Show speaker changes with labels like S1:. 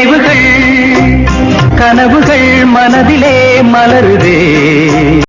S1: நினைவுகள் கனவுகள் மனதிலே மலருதே.